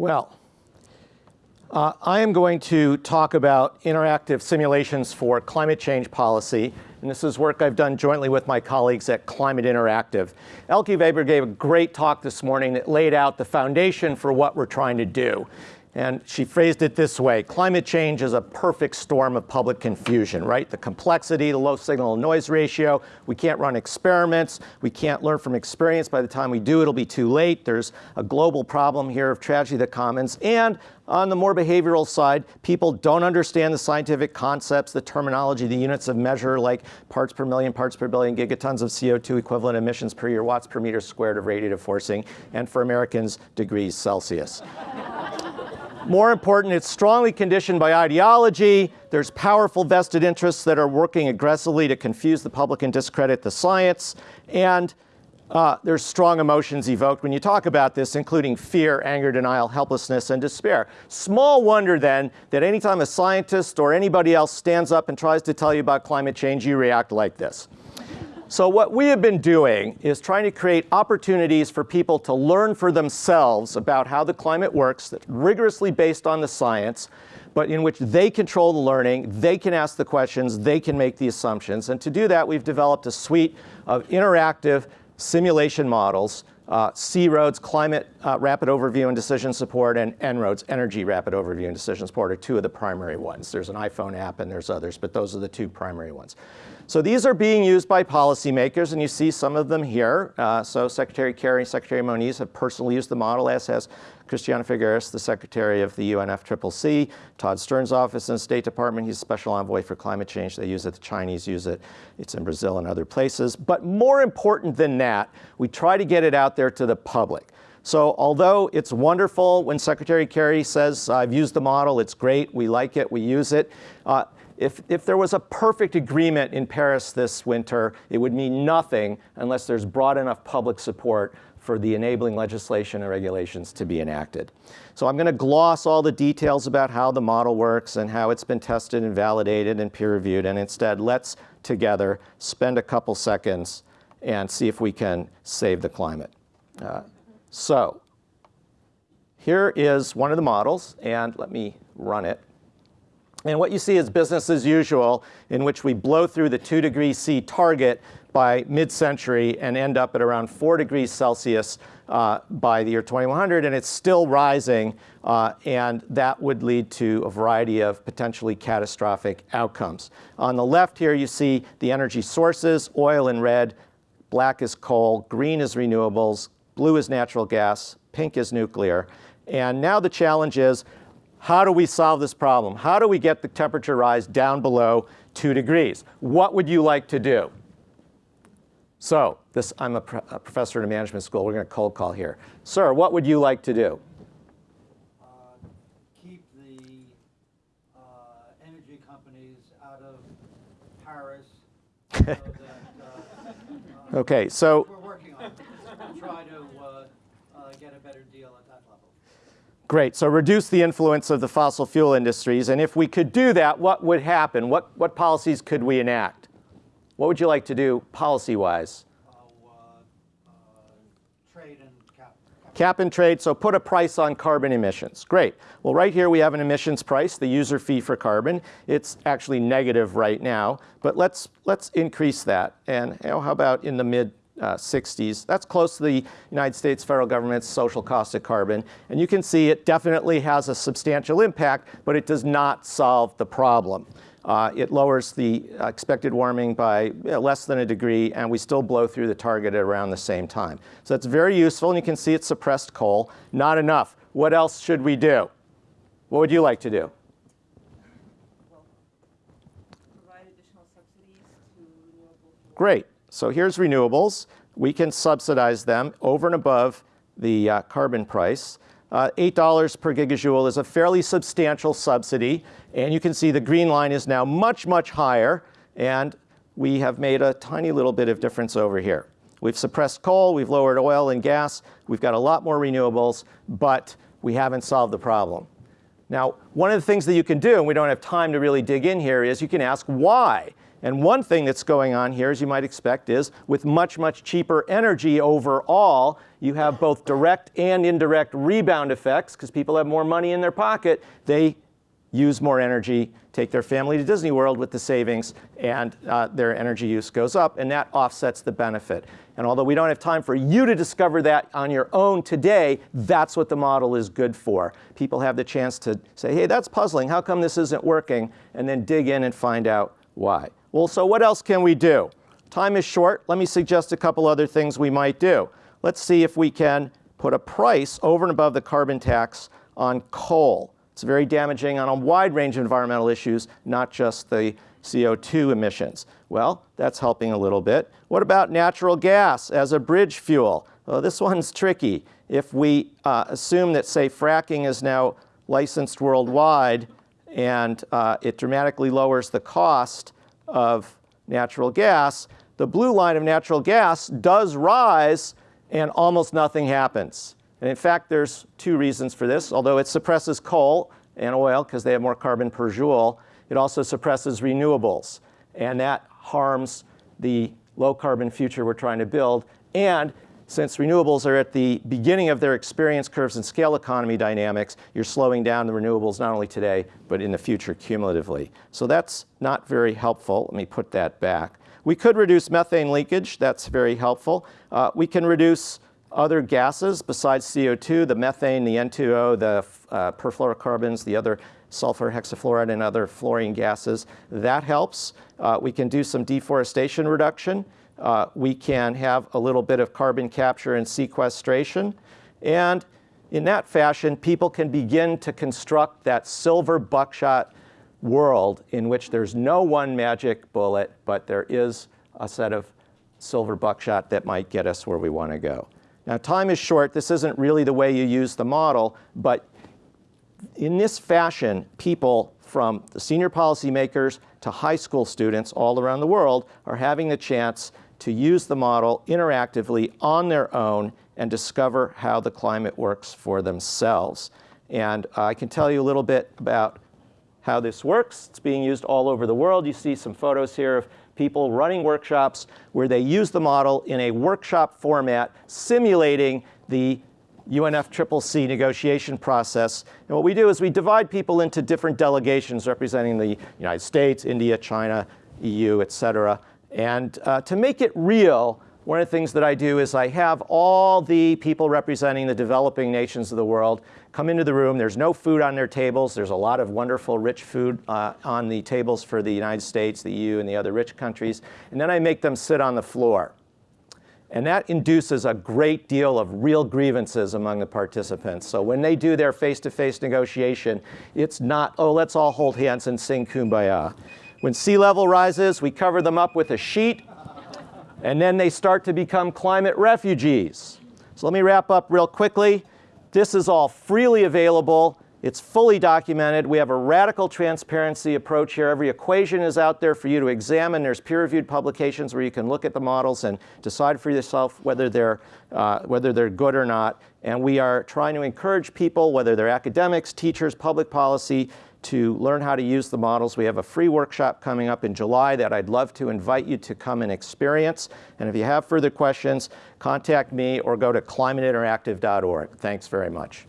Well, uh, I am going to talk about interactive simulations for climate change policy. And this is work I've done jointly with my colleagues at Climate Interactive. Elke Weber gave a great talk this morning that laid out the foundation for what we're trying to do. And she phrased it this way, climate change is a perfect storm of public confusion, right? The complexity, the low signal to noise ratio, we can't run experiments, we can't learn from experience. By the time we do, it'll be too late. There's a global problem here of tragedy of the commons. And on the more behavioral side, people don't understand the scientific concepts, the terminology, the units of measure like parts per million, parts per billion, gigatons of CO2 equivalent emissions per year, watts per meter squared of radiative forcing, and for Americans, degrees Celsius. More important, it's strongly conditioned by ideology. There's powerful vested interests that are working aggressively to confuse the public and discredit the science. And uh, there's strong emotions evoked when you talk about this, including fear, anger, denial, helplessness, and despair. Small wonder then that anytime a scientist or anybody else stands up and tries to tell you about climate change, you react like this. So what we have been doing is trying to create opportunities for people to learn for themselves about how the climate works that's rigorously based on the science, but in which they control the learning, they can ask the questions, they can make the assumptions. And to do that, we've developed a suite of interactive simulation models uh, C-ROADS, Climate uh, Rapid Overview and Decision Support, and En-ROADS, Energy Rapid Overview and Decision Support are two of the primary ones. There's an iPhone app and there's others, but those are the two primary ones. So these are being used by policymakers, and you see some of them here. Uh, so Secretary Kerry, and Secretary Moniz have personally used the model, as has Christiana Figueres, the Secretary of the UNFCCC, Todd Stern's office in the State Department, he's Special Envoy for Climate Change. They use it, the Chinese use it. It's in Brazil and other places. But more important than that, we try to get it out there to the public. So although it's wonderful when Secretary Kerry says, I've used the model, it's great, we like it, we use it, uh, if, if there was a perfect agreement in Paris this winter, it would mean nothing unless there's broad enough public support for the enabling legislation and regulations to be enacted. So I'm going to gloss all the details about how the model works and how it's been tested and validated and peer reviewed. And instead, let's together spend a couple seconds and see if we can save the climate. Uh, so here is one of the models. And let me run it. And what you see is business as usual, in which we blow through the 2 degrees C target by mid-century and end up at around 4 degrees Celsius uh, by the year 2100, and it's still rising, uh, and that would lead to a variety of potentially catastrophic outcomes. On the left here, you see the energy sources, oil in red, black is coal, green is renewables, blue is natural gas, pink is nuclear. And now the challenge is, how do we solve this problem? How do we get the temperature rise down below 2 degrees? What would you like to do? So this, I'm a, a professor at a management school. We're going to cold call here. Sir, what would you like to do? Uh, keep the uh, energy companies out of Paris. so that, uh, okay, so we're working on it. Try to uh, uh, get a better deal at that level. Great, so reduce the influence of the fossil fuel industries. And if we could do that, what would happen? What, what policies could we enact? What would you like to do policy-wise? Uh, uh, trade and cap, cap. Cap and trade, so put a price on carbon emissions. Great. Well, right here we have an emissions price, the user fee for carbon. It's actually negative right now, but let's, let's increase that. And you know, how about in the mid uh, 60s. That's close to the United States federal government's social cost of carbon. And you can see it definitely has a substantial impact, but it does not solve the problem. Uh, it lowers the expected warming by know, less than a degree, and we still blow through the target at around the same time. So it's very useful, and you can see it suppressed coal. Not enough. What else should we do? What would you like to do? Great. So here's renewables. We can subsidize them over and above the uh, carbon price. Uh, $8 per gigajoule is a fairly substantial subsidy. And you can see the green line is now much, much higher. And we have made a tiny little bit of difference over here. We've suppressed coal, we've lowered oil and gas, we've got a lot more renewables, but we haven't solved the problem. Now, one of the things that you can do, and we don't have time to really dig in here, is you can ask why. And one thing that's going on here, as you might expect, is with much, much cheaper energy overall, you have both direct and indirect rebound effects because people have more money in their pocket. They use more energy, take their family to Disney World with the savings, and uh, their energy use goes up, and that offsets the benefit. And although we don't have time for you to discover that on your own today, that's what the model is good for. People have the chance to say, hey, that's puzzling. How come this isn't working? And then dig in and find out why. Well, so what else can we do? Time is short. Let me suggest a couple other things we might do. Let's see if we can put a price over and above the carbon tax on coal. It's very damaging on a wide range of environmental issues, not just the CO2 emissions. Well, that's helping a little bit. What about natural gas as a bridge fuel? Well, this one's tricky. If we uh, assume that, say, fracking is now licensed worldwide and uh, it dramatically lowers the cost of natural gas, the blue line of natural gas does rise and almost nothing happens. And in fact, there's two reasons for this. Although it suppresses coal and oil because they have more carbon per joule, it also suppresses renewables. And that harms the low carbon future we're trying to build. And since renewables are at the beginning of their experience curves and scale economy dynamics, you're slowing down the renewables not only today, but in the future cumulatively. So that's not very helpful. Let me put that back. We could reduce methane leakage. That's very helpful. Uh, we can reduce other gases besides CO2, the methane, the N2O, the uh, perfluorocarbons, the other sulfur hexafluoride and other fluorine gases. That helps. Uh, we can do some deforestation reduction. Uh, we can have a little bit of carbon capture and sequestration. And in that fashion, people can begin to construct that silver buckshot world in which there's no one magic bullet, but there is a set of silver buckshot that might get us where we want to go. Now, time is short. This isn't really the way you use the model, but in this fashion, people from the senior policymakers to high school students all around the world are having the chance to use the model interactively on their own and discover how the climate works for themselves. And uh, I can tell you a little bit about how this works. It's being used all over the world. You see some photos here of people running workshops where they use the model in a workshop format simulating the UNFCCC negotiation process. And what we do is we divide people into different delegations representing the United States, India, China, EU, et cetera. And uh, to make it real, one of the things that I do is I have all the people representing the developing nations of the world come into the room. There's no food on their tables. There's a lot of wonderful, rich food uh, on the tables for the United States, the EU, and the other rich countries. And then I make them sit on the floor. And that induces a great deal of real grievances among the participants. So when they do their face-to-face -face negotiation, it's not, oh, let's all hold hands and sing Kumbaya. When sea level rises, we cover them up with a sheet, and then they start to become climate refugees. So let me wrap up real quickly. This is all freely available. It's fully documented. We have a radical transparency approach here. Every equation is out there for you to examine. There's peer-reviewed publications where you can look at the models and decide for yourself whether they're, uh, whether they're good or not. And we are trying to encourage people, whether they're academics, teachers, public policy, to learn how to use the models. We have a free workshop coming up in July that I'd love to invite you to come and experience. And if you have further questions, contact me or go to climateinteractive.org. Thanks very much.